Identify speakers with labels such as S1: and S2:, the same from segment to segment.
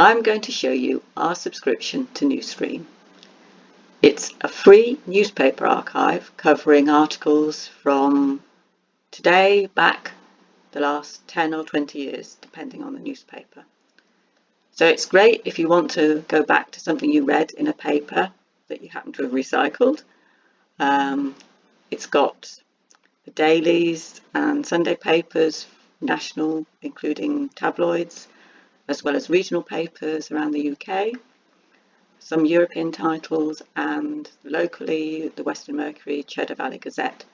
S1: I'm going to show you our subscription to Newsstream. It's a free newspaper archive covering articles from today back the last 10 or 20 years, depending on the newspaper. So it's great if you want to go back to something you read in a paper that you happen to have recycled. Um, it's got the dailies and Sunday papers, national, including tabloids, as well as regional papers around the UK, some European titles, and locally the Weston Mercury, Cheddar Valley Gazette,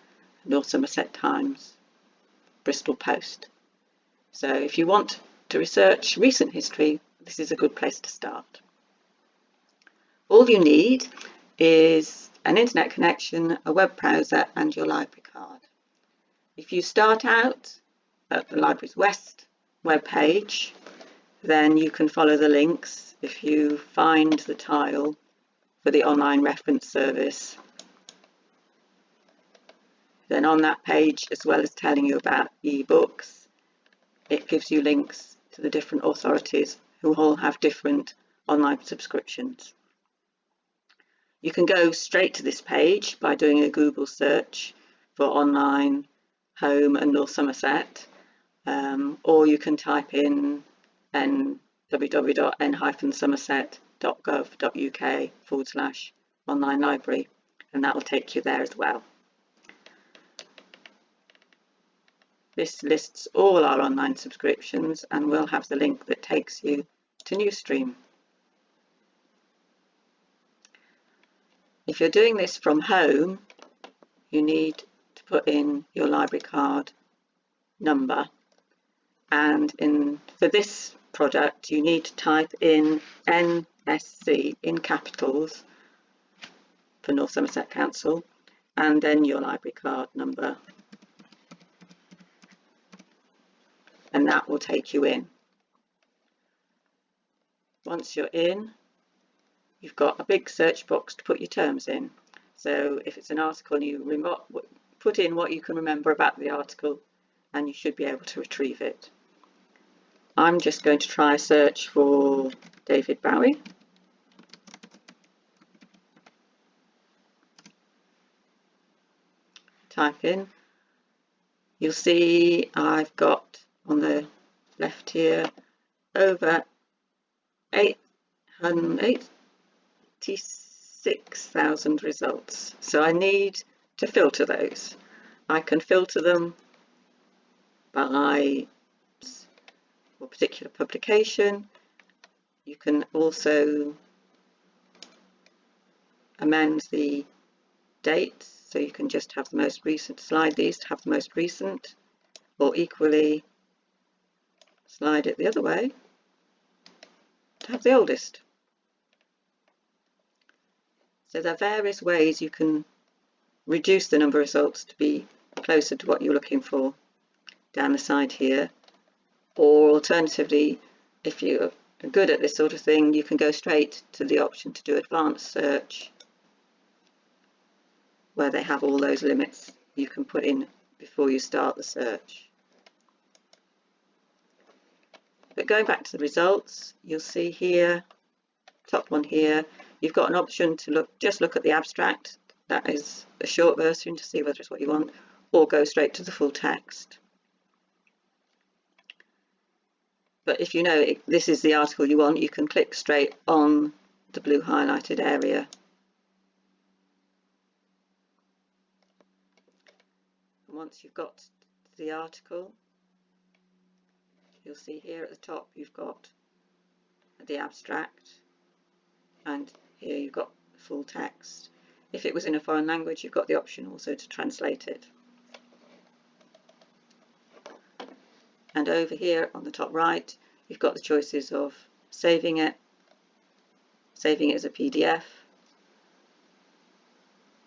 S1: North Somerset Times, Bristol Post. So if you want to research recent history, this is a good place to start. All you need is an internet connection, a web browser and your library card. If you start out at the Libraries West web page, then you can follow the links if you find the tile for the online reference service. Then on that page, as well as telling you about ebooks, it gives you links to the different authorities who all have different online subscriptions. You can go straight to this page by doing a Google search for online, home and North Somerset, um, or you can type in www.n-somerset.gov.uk forward slash online library and that will take you there as well. This lists all our online subscriptions and we'll have the link that takes you to Newsstream. If you're doing this from home, you need to put in your library card number and in for this product you need to type in NSC in capitals for North Somerset Council and then your library card number and that will take you in. Once you're in you've got a big search box to put your terms in so if it's an article you put in what you can remember about the article and you should be able to retrieve it. I'm just going to try a search for David Bowie. Type in. You'll see I've got on the left here over 86,000 results. So I need to filter those. I can filter them by particular publication. You can also amend the dates so you can just have the most recent, slide these to have the most recent or equally slide it the other way to have the oldest. So there are various ways you can reduce the number of results to be closer to what you're looking for down the side here or alternatively if you're good at this sort of thing you can go straight to the option to do advanced search where they have all those limits you can put in before you start the search. But going back to the results you'll see here top one here you've got an option to look just look at the abstract that is a short version to see whether it's what you want or go straight to the full text. But if you know this is the article you want, you can click straight on the blue highlighted area. And once you've got the article, you'll see here at the top you've got the abstract and here you've got full text. If it was in a foreign language, you've got the option also to translate it. And over here on the top right you've got the choices of saving it, saving it as a PDF,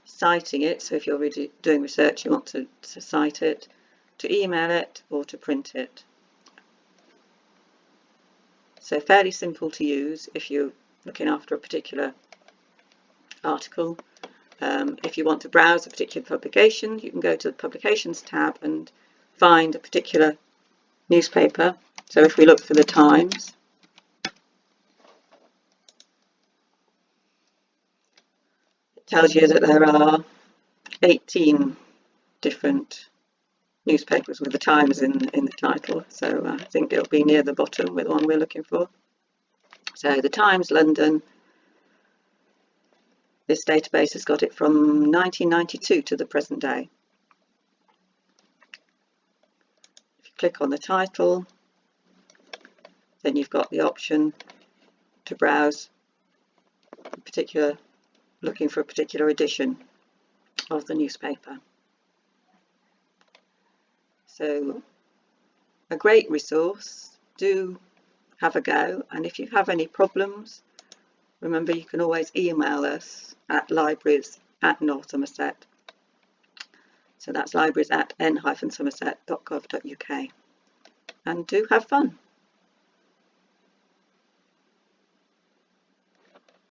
S1: citing it, so if you're really doing research you want to, to cite it, to email it or to print it. So fairly simple to use if you're looking after a particular article. Um, if you want to browse a particular publication, you can go to the Publications tab and find a particular newspaper. So if we look for the Times, it tells you that there are 18 different newspapers with the Times in, in the title. So uh, I think it'll be near the bottom with the one we're looking for. So the Times London, this database has got it from 1992 to the present day. Click on the title, then you've got the option to browse particular, looking for a particular edition of the newspaper. So a great resource, do have a go and if you have any problems remember you can always email us at libraries at. So that's libraries at n-somerset.gov.uk and do have fun.